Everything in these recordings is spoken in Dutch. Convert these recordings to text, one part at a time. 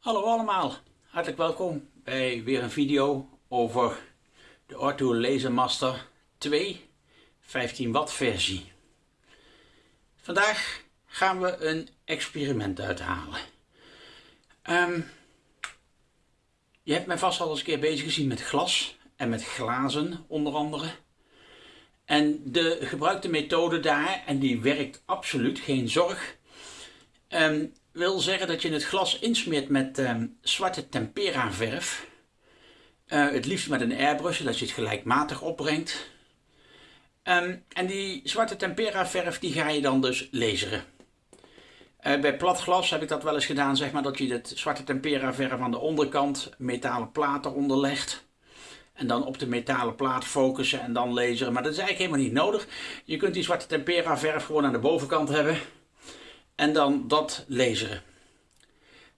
Hallo allemaal, hartelijk welkom bij weer een video over de Ortho Laser Master 2 15 watt versie. Vandaag gaan we een experiment uithalen. Um, je hebt mij vast al eens een keer bezig gezien met glas en met glazen onder andere. En de gebruikte methode daar, en die werkt absoluut, geen zorg, um, wil zeggen dat je het glas insmeert met um, zwarte tempera verf. Uh, het liefst met een airbrush, zodat je het gelijkmatig opbrengt. Um, en die zwarte tempera verf die ga je dan dus laseren. Uh, bij plat glas heb ik dat wel eens gedaan, zeg maar, dat je het zwarte tempera verf aan de onderkant metalen platen onderlegt. En dan op de metalen plaat focussen en dan laseren. Maar dat is eigenlijk helemaal niet nodig. Je kunt die zwarte tempera verf gewoon aan de bovenkant hebben en dan dat lezen.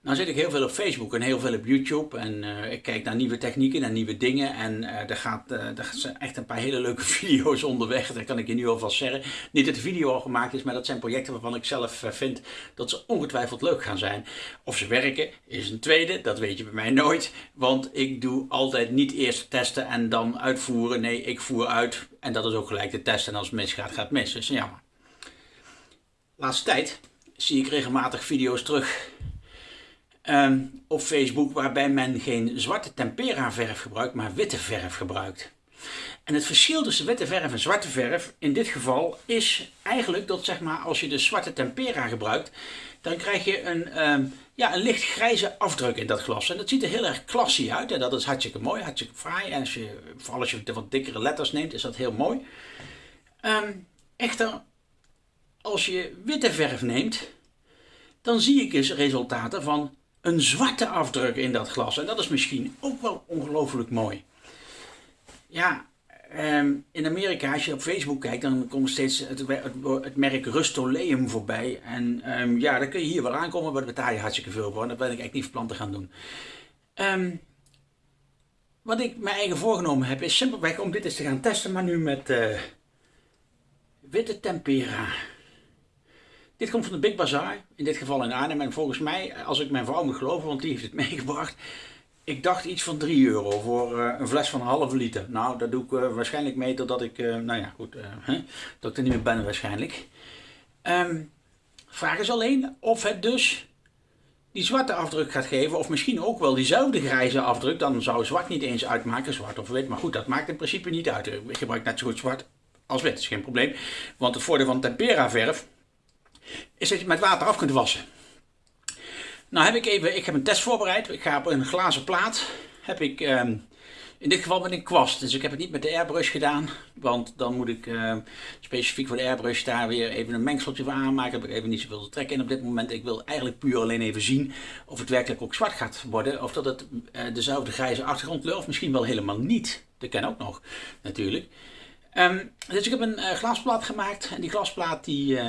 Nou zit ik heel veel op Facebook en heel veel op YouTube en uh, ik kijk naar nieuwe technieken en nieuwe dingen en uh, er, gaat, uh, zijn echt een paar hele leuke video's onderweg, dat kan ik je nu alvast zeggen. Niet dat de video al gemaakt is, maar dat zijn projecten waarvan ik zelf vind dat ze ongetwijfeld leuk gaan zijn. Of ze werken is een tweede, dat weet je bij mij nooit, want ik doe altijd niet eerst testen en dan uitvoeren. Nee, ik voer uit en dat is ook gelijk de test en als het misgaat, gaat het mis. Dus jammer. Laatste tijd zie ik regelmatig video's terug um, op Facebook waarbij men geen zwarte tempera verf gebruikt, maar witte verf gebruikt. En het verschil tussen witte verf en zwarte verf in dit geval is eigenlijk dat zeg maar, als je de zwarte tempera gebruikt, dan krijg je een, um, ja, een licht grijze afdruk in dat glas. En dat ziet er heel erg klassiek uit en dat is hartstikke mooi, hartstikke fraai. En als je, vooral als je de wat dikkere letters neemt, is dat heel mooi. Um, echter, als je witte verf neemt, dan zie ik eens resultaten van een zwarte afdruk in dat glas. En dat is misschien ook wel ongelooflijk mooi. Ja, ehm, in Amerika, als je op Facebook kijkt, dan komt steeds het, merk Rustoleum voorbij. En um, ja, dan kun je hier wel aankomen, maar daar betaal je hartstikke veel voor. En dat ben ik eigenlijk niet van plan te gaan doen. Um, wat ik mijn eigen voorgenomen heb, is simpelweg om dit eens te gaan testen, maar nu met uh, witte tempera. Dit komt van de Big Bazaar, in dit geval in Arnhem. En volgens mij, als ik mijn vrouw moet geloven, want die heeft het meegebracht. Ik dacht iets van 3 euro voor uh, een fles van een halve liter. Nou, dat doe ik uh, waarschijnlijk mee totdat ik, uh, nou ja, goed, dat ik er niet meer ben waarschijnlijk. Um, vraag is alleen of het dus die zwarte afdruk gaat geven, of misschien ook wel diezelfde grijze afdruk. Dan zou zwart niet eens uitmaken, zwart of wit. Maar goed, dat maakt in principe niet uit. Ik gebruik net zo goed zwart als wit, dat is geen probleem. Want het voordeel van tempera verf is dat je met water af kunt wassen. Nou heb ik even, ik heb een test voorbereid. Ik ga op een glazen plaat, heb ik um, in dit geval met een kwast. Dus ik heb het niet met de airbrush gedaan, want dan moet ik uh, specifiek voor de airbrush daar weer even een mengseltje voor aanmaken. Heb ik even niet zoveel te trekken in op dit moment. Ik wil eigenlijk puur alleen even zien of het werkelijk ook zwart gaat worden. Of dat het uh, dezelfde grijze achtergrondkleur of misschien wel helemaal niet. Dat kan ook nog natuurlijk. Um, dus ik heb een uh, glasplaat gemaakt en die glasplaat die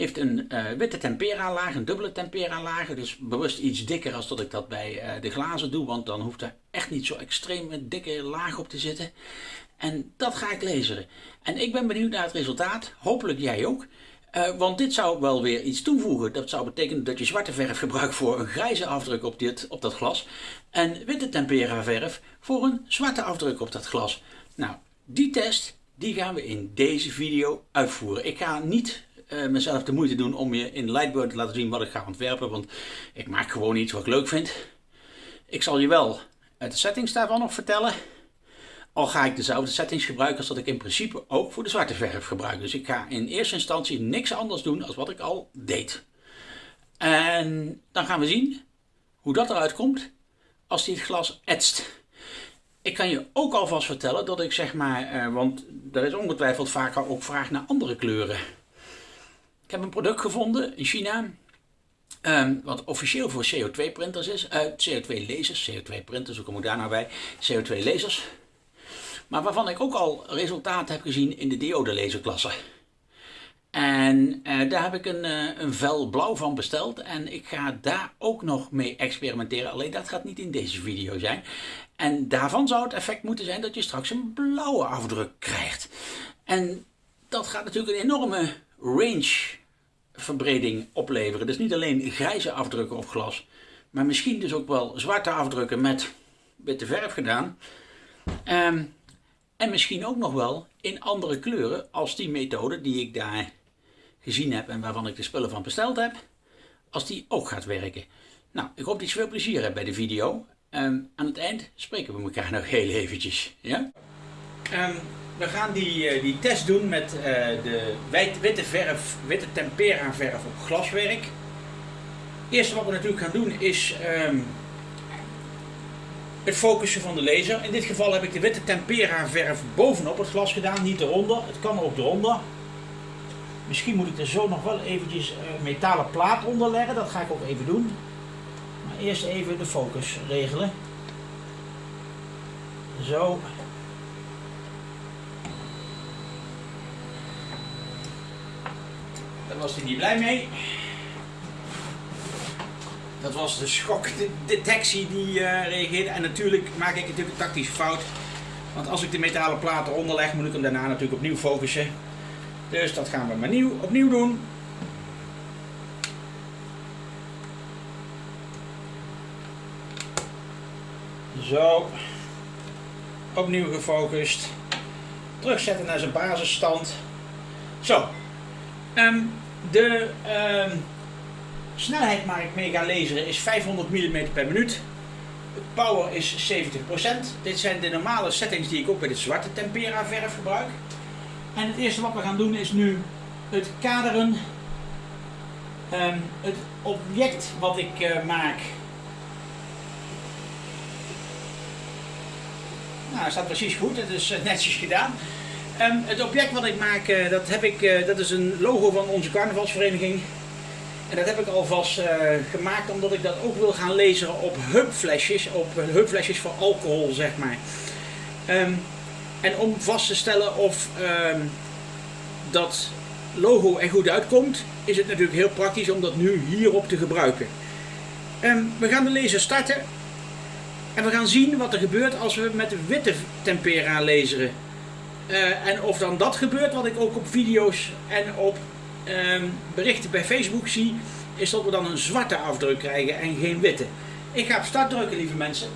heeft een uh, witte tempera laag, een dubbele tempera laag. Dus bewust iets dikker als dat ik dat bij uh, de glazen doe. Want dan hoeft er echt niet zo extreem een dikke laag op te zitten. En dat ga ik lezen. En ik ben benieuwd naar het resultaat. Hopelijk jij ook. Uh, want dit zou wel weer iets toevoegen. Dat zou betekenen dat je zwarte verf gebruikt voor een grijze afdruk op, dit, op dat glas. En witte tempera verf voor een zwarte afdruk op dat glas. Nou, die test die gaan we in deze video uitvoeren. Ik ga niet uh, mezelf de moeite doen om je in Lightboard te laten zien wat ik ga ontwerpen. Want ik maak gewoon iets wat ik leuk vind. Ik zal je wel de settings daarvan nog vertellen. Al ga ik dezelfde settings gebruiken als dat ik in principe ook voor de zwarte verf gebruik. Dus ik ga in eerste instantie niks anders doen als wat ik al deed. En dan gaan we zien hoe dat eruit komt als die het glas etst. Ik kan je ook alvast vertellen dat ik zeg maar, uh, want er is ongetwijfeld vaker ook vraag naar andere kleuren. Ik heb een product gevonden in China. Um, wat officieel voor CO2 printers is. Uh, eh, CO2 lasers. CO2 printers, hoe kom ik daar nou bij? CO2 lasers. Maar waarvan ik ook al resultaten heb gezien in de diode laserklasse. En uh, daar heb ik een, uh, een vel blauw van besteld. En ik ga daar ook nog mee experimenteren. Alleen dat gaat niet in deze video zijn. En daarvan zou het effect moeten zijn dat je straks een blauwe afdruk krijgt. En dat gaat natuurlijk een enorme range verbreding opleveren. Dus niet alleen grijze afdrukken op glas, maar misschien dus ook wel zwarte afdrukken met witte verf gedaan. Ehm, en misschien ook nog wel in andere kleuren als die methode die ik daar gezien heb en waarvan ik de spullen van besteld heb, als die ook gaat werken. Nou, ik hoop dat je veel plezier hebt bij de video. Um, aan het eind spreken we elkaar nog heel eventjes. Ja? Um, we gaan die, uh, die test doen met uh, de witte verf, witte tempera verf op glaswerk. Het eerste wat we natuurlijk gaan doen is um, het focussen van de laser. In dit geval heb ik de witte tempera verf bovenop het glas gedaan, niet eronder. Het kan ook eronder. Misschien moet ik er zo nog wel eventjes een uh, metalen plaat onder leggen. Dat ga ik ook even doen. Maar eerst even de focus regelen. Zo. Daar was hij niet blij mee. Dat was de schokdetectie die uh, reageerde. En natuurlijk maak ik natuurlijk een tactische fout. Want als ik de metalen platen onderleg, moet ik hem daarna natuurlijk opnieuw focussen. Dus dat gaan we maar nieuw, opnieuw doen. Zo. Opnieuw gefocust. Terugzetten naar zijn basisstand. Zo. Um, de um, snelheid waar ik mee ga laseren is 500 mm per minuut. Power is 70%. Dit zijn de normale settings die ik ook bij de zwarte tempera verf gebruik. En het eerste wat we gaan doen is nu het kaderen. Um, het object wat ik uh, maak. Nou, staat precies goed. Het is uh, netjes gedaan. Um, het object wat ik maak, uh, dat, heb ik, dat is een logo van onze carnavalsvereniging. En dat heb ik alvast gemaakt omdat ik dat ook wil gaan lezen op hubflesjes. Op hubflesjes voor alcohol, zeg maar. Um, en om vast te stellen of um, dat logo er goed uitkomt, is het natuurlijk heel praktisch om dat nu hierop te gebruiken. We gaan de laser starten. En we gaan zien wat er gebeurt als we met witte tempera laseren. Uh, en of dan dat gebeurt, wat ik ook op video's en op um, berichten bij Facebook zie, is dat we dan een zwarte afdruk krijgen en geen witte. Ik ga op start drukken, lieve mensen.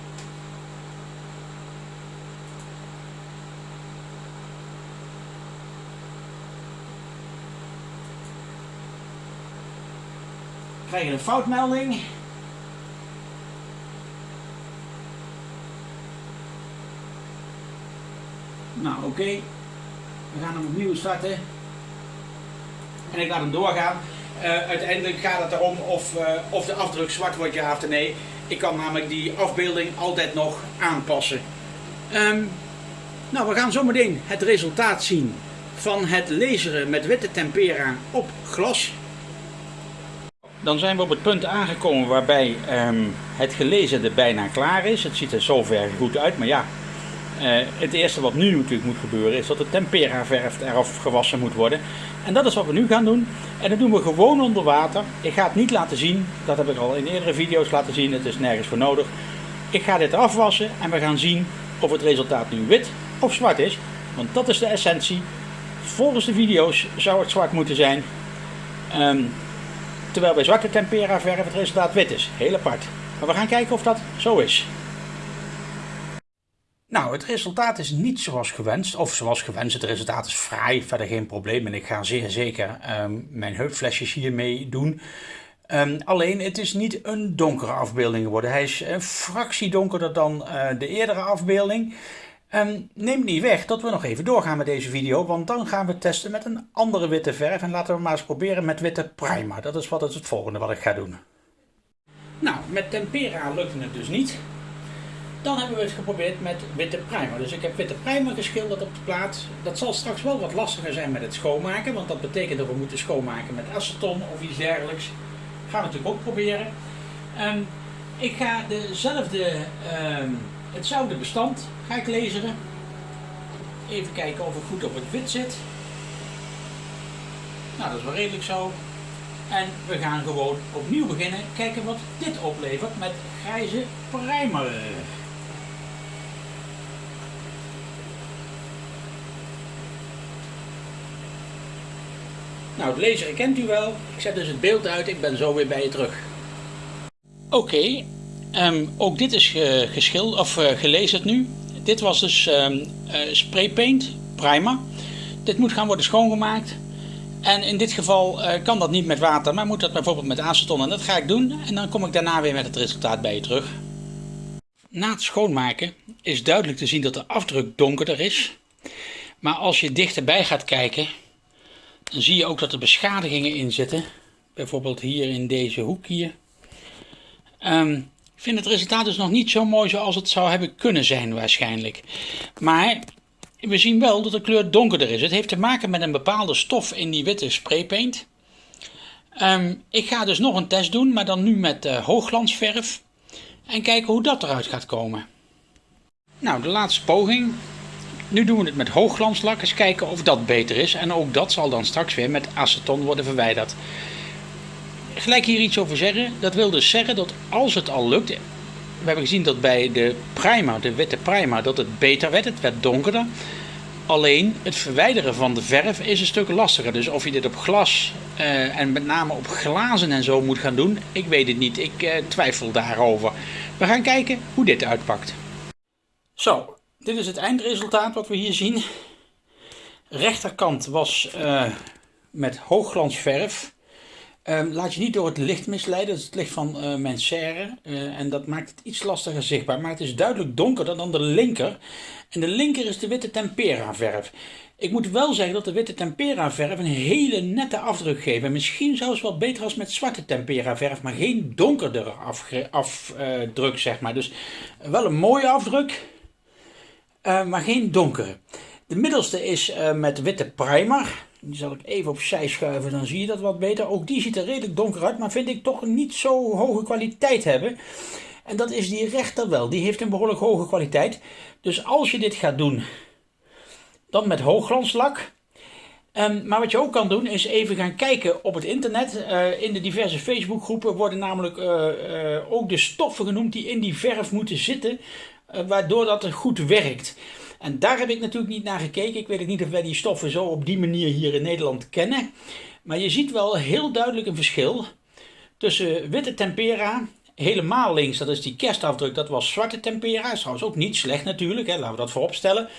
krijg je een foutmelding. Nou oké, we gaan hem opnieuw starten. En ik laat hem doorgaan. Uh, uiteindelijk gaat het erom of, uh, of de afdruk zwart wordt ja of nee. Ik kan namelijk die afbeelding altijd nog aanpassen. Um, nou, we gaan zometeen het resultaat zien van het laseren met witte tempera op glas. Dan zijn we op het punt aangekomen waarbij um, het er bijna klaar is. Het ziet er zover goed uit, maar ja, uh, het eerste wat nu natuurlijk moet gebeuren is dat de tempera verf eraf gewassen moet worden. En dat is wat we nu gaan doen. En dat doen we gewoon onder water. Ik ga het niet laten zien, dat heb ik al in eerdere video's laten zien, het is nergens voor nodig. Ik ga dit eraf wassen en we gaan zien of het resultaat nu wit of zwart is. Want dat is de essentie. Volgens de video's zou het zwart moeten zijn. Um, Terwijl bij zwarte tempera verf het resultaat wit is. Heel apart. Maar we gaan kijken of dat zo is. Nou, het resultaat is niet zoals gewenst. Of zoals gewenst, het resultaat is fraai, verder geen probleem. En ik ga zeer zeker um, mijn heupflesjes hiermee doen. Um, alleen, het is niet een donkere afbeelding geworden. Hij is een fractie donkerder dan uh, de eerdere afbeelding. Um, neem niet weg dat we nog even doorgaan met deze video, want dan gaan we testen met een andere witte verf. En laten we maar eens proberen met witte primer. Dat is wat het, het volgende wat ik ga doen. Nou, met tempera lukte het dus niet. Dan hebben we het geprobeerd met witte primer. Dus ik heb witte primer geschilderd op de plaat. Dat zal straks wel wat lastiger zijn met het schoonmaken, want dat betekent dat we moeten schoonmaken met aceton of iets dergelijks. Gaan we natuurlijk ook proberen. Um, ik ga dezelfde... Um, Hetzelfde bestand ga ik lezen. Even kijken of het goed op het wit zit. Nou, dat is wel redelijk zo. En we gaan gewoon opnieuw beginnen. Kijken wat dit oplevert met grijze primer. Nou, het lezen kent u wel. Ik zet dus het beeld uit. Ik ben zo weer bij je terug. Oké, Ehm, ook dit is uh, geschild, of uh, gelezen nu. Dit was dus um, spray paint primer. Dit moet gaan worden schoongemaakt. En in dit geval kan dat niet met water, maar moet dat bijvoorbeeld met aceton. En dat ga ik doen. En dan kom ik daarna weer met het resultaat bij je terug. Na het schoonmaken is duidelijk te zien dat de afdruk donkerder is. Maar als je dichterbij gaat kijken, dan zie je ook dat er beschadigingen in zitten. Bijvoorbeeld hier in deze hoek hier. Um, ik vind het resultaat dus nog niet zo mooi zoals het zou hebben kunnen zijn waarschijnlijk. Maar we zien wel dat de kleur donkerder is. Het heeft te maken met een bepaalde stof in die witte spraypaint. Um, ik ga dus nog een test doen, maar dan nu met uh, hoogglansverf. En kijken hoe dat eruit gaat komen. Nou, de laatste poging. Nu doen we het met hoogglanslak. Eens kijken of dat beter is. En ook dat zal dan straks weer met aceton worden verwijderd. Gelijk hier iets over zeggen. Dat wil dus zeggen dat als het al lukt. We hebben gezien dat bij de primer, de witte primer, dat het beter werd. Het werd donkerder. Alleen het verwijderen van de verf is een stuk lastiger. Dus of je dit op glas uh, en met name op glazen en zo moet gaan doen, ik weet het niet. Ik uh, twijfel daarover. We gaan kijken hoe dit uitpakt. Zo, dit is het eindresultaat wat we hier zien. Rechterkant was uh, met hoogglansverf. Um, laat je niet door het licht misleiden. Dat is het licht van uh, mijn serre. Uh, en dat maakt het iets lastiger zichtbaar. Maar het is duidelijk donkerder dan de linker. En de linker is de witte tempera verf. Ik moet wel zeggen dat de witte tempera verf een hele nette afdruk geeft. En misschien zelfs wel beter als met zwarte tempera verf. Maar geen donkerdere afdruk zeg maar. Dus wel een mooie afdruk. Uh, maar geen donkere. De middelste is met witte primer. Die zal ik even opzij schuiven, dan zie je dat wat beter. Ook die ziet er redelijk donker uit, maar vind ik toch niet zo hoge kwaliteit hebben. En dat is die rechter wel. Die heeft een behoorlijk hoge kwaliteit. Dus als je dit gaat doen, dan met hoogglanslak. Um, maar wat je ook kan doen is even gaan kijken op het internet. Uh, in de diverse Facebookgroepen worden namelijk ook de stoffen genoemd die in die verf moeten zitten. Waardoor dat goed werkt. En daar heb ik natuurlijk niet naar gekeken. Ik weet niet of wij die stoffen zo op die manier hier in Nederland kennen. Maar je ziet wel heel duidelijk een verschil tussen witte tempera, helemaal links, dat is die kerstafdruk, dat was zwarte tempera. Is trouwens ook niet slecht natuurlijk, hè. laten we dat voorop stellen.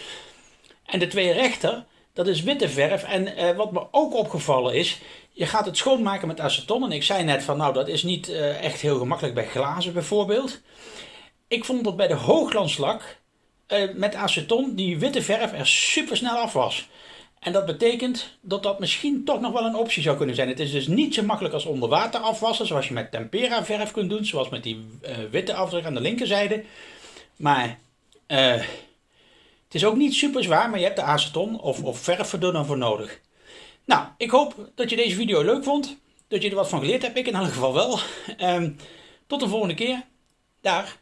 En de twee rechter, dat is witte verf. En eh, wat me ook opgevallen is, je gaat het schoonmaken met aceton. En ik zei net van nou, dat is niet uh, echt heel gemakkelijk bij glazen bijvoorbeeld. Ik vond dat bij de hoogglanslak uh, met aceton die witte verf er super snel af was. En dat betekent dat dat misschien toch nog wel een optie zou kunnen zijn. Het is dus niet zo makkelijk als onder water afwassen, zoals je met tempera verf kunt doen, zoals met die uh, witte afdruk aan de linkerzijde. Maar uh, het is ook niet super zwaar, maar je hebt de aceton of, of verfverdunner voor nodig. Nou, ik hoop dat je deze video leuk vond. Dat je er wat van geleerd hebt. Ik in elk geval wel. Um, tot de volgende keer. Dag.